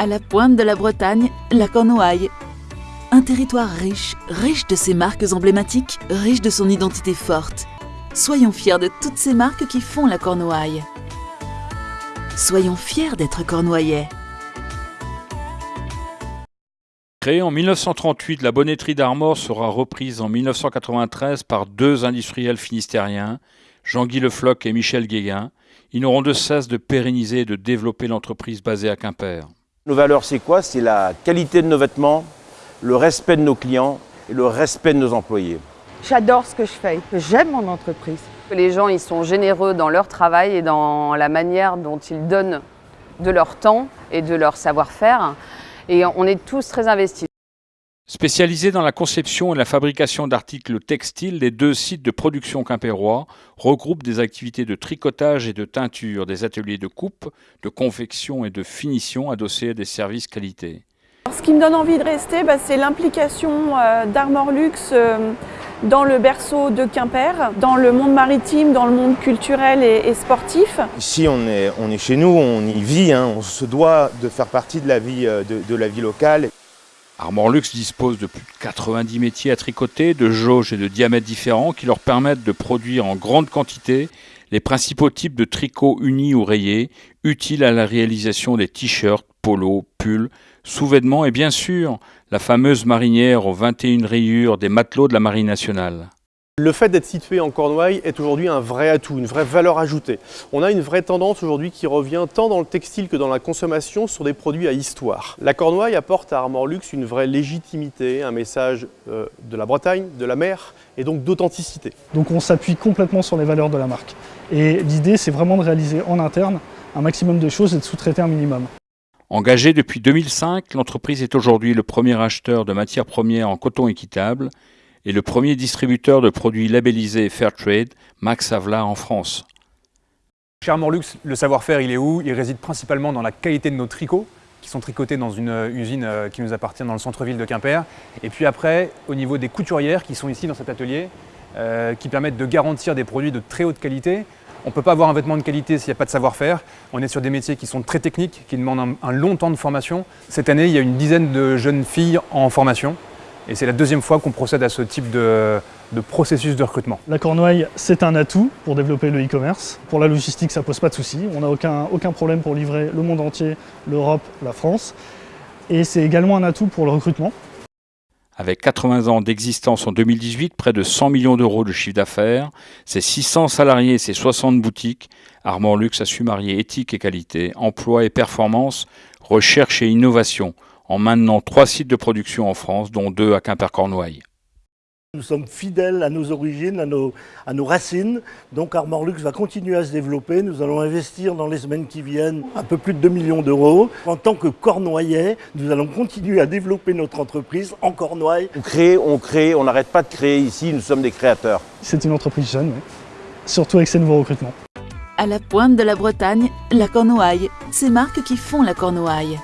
À la pointe de la Bretagne, la Cornouaille. Un territoire riche, riche de ses marques emblématiques, riche de son identité forte. Soyons fiers de toutes ces marques qui font la Cornouaille. Soyons fiers d'être cornouaillais. Créée en 1938, la bonnetterie d'Armor sera reprise en 1993 par deux industriels finistériens, Jean-Guy Lefloc et Michel Guéguin. Ils n'auront de cesse de pérenniser et de développer l'entreprise basée à Quimper. Nos valeurs, c'est quoi? C'est la qualité de nos vêtements, le respect de nos clients et le respect de nos employés. J'adore ce que je fais, j'aime mon entreprise. Les gens, ils sont généreux dans leur travail et dans la manière dont ils donnent de leur temps et de leur savoir-faire et on est tous très investis. Spécialisés dans la conception et la fabrication d'articles textiles, les deux sites de production quimpérois regroupent des activités de tricotage et de teinture, des ateliers de coupe, de confection et de finition adossés à des services qualité. Ce qui me donne envie de rester, bah, c'est l'implication euh, d'Armor Luxe euh, dans le berceau de Quimper, dans le monde maritime, dans le monde culturel et, sportif. Ici, on est, on est chez nous, on y vit, hein. on se doit de faire partie de la vie, euh, de, la vie locale. Armor Luxe dispose de plus de 90 métiers à tricoter, de jauges et de diamètres différents qui leur permettent de produire en grande quantité les principaux types de tricots unis ou rayés, utiles à la réalisation des t-shirts, polos, pulls, sous-vêtements et bien sûr la fameuse marinière aux 21 rayures des matelots de la Marine nationale. Le fait d'être situé en Cornouailles est aujourd'hui un vrai atout, une vraie valeur ajoutée. On a une vraie tendance aujourd'hui qui revient tant dans le textile que dans la consommation sur des produits à histoire. La Cornouaille apporte à Armor Luxe une vraie légitimité, un message euh, de la Bretagne, de la mer et donc d'authenticité. Donc on s'appuie complètement sur les valeurs de la marque. Et l'idée c'est vraiment de réaliser en interne un maximum de choses et de sous-traiter un minimum. Engagée depuis 2005, l'entreprise est aujourd'hui le premier acheteur de matières premières en coton équitable et le premier distributeur de produits labellisés Fairtrade, Max Havelaar en France. Chez Armor Luxe, le savoir-faire, il est où? Il réside principalement dans la qualité de nos tricots, qui sont tricotés dans une euh, usine euh, qui nous appartient dans le centre-ville de Quimper. Et puis après, au niveau des couturières qui sont ici dans cet atelier, euh, qui permettent de garantir des produits de très haute qualité, on ne peut pas avoir un vêtement de qualité s'il n'y a pas de savoir-faire. On est sur des métiers qui sont très techniques, qui demandent un, long temps de formation. Cette année, il y a une dizaine de jeunes filles en formation. Et c'est la deuxième fois qu'on procède à ce type de, processus de recrutement. La Cornouaille, c'est un atout pour développer le e-commerce. Pour la logistique, ça ne pose pas de soucis. On n'a aucun, aucun problème pour livrer le monde entier, l'Europe, la France. Et c'est également un atout pour le recrutement. Avec 80 ans d'existence en 2018, près de 100 millions d'euros de chiffre d'affaires, ses 600 salariés et ses 60 boutiques, Armand Luxe a su marier éthique et qualité, emploi et performance, recherche et innovation, en maintenant trois sites de production en France, dont deux à Quimper-Cornouailles. Nous sommes fidèles à nos origines, à nos, à nos racines. Donc Armor Luxe va continuer à se développer. Nous allons investir dans les semaines qui viennent un peu plus de 2 millions d'euros. En tant que Cornouaillais, nous allons continuer à développer notre entreprise en Cornouailles. On crée, on crée, on n'arrête pas de créer ici. Nous sommes des créateurs. C'est une entreprise jeune, surtout avec ces nouveaux recrutements. À la pointe de la Bretagne, la Cornouaille. Ces marques qui font la Cornouaille.